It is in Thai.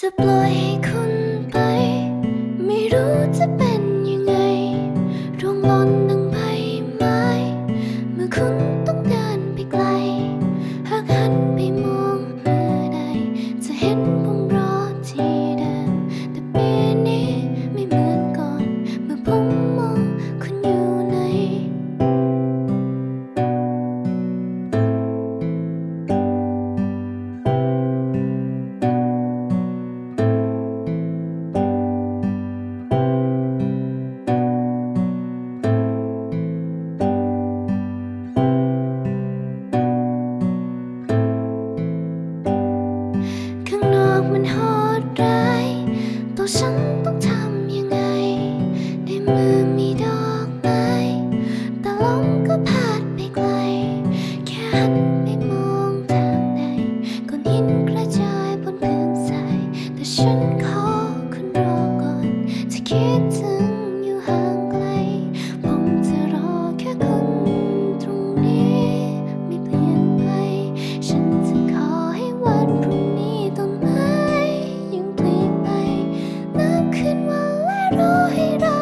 จะปล่อยให้คุณไป ไม่รู้จะเป็นยังไงร่วงล้น มันโหดร้าย ตัวฉันต้องทำยังไง ในมือมีดอกไม้ แต่ลมก็พาดไปไกล แค่หันมองทางใดก้อนหินกระจายบนพื้นทรายแต่ฉัน 広々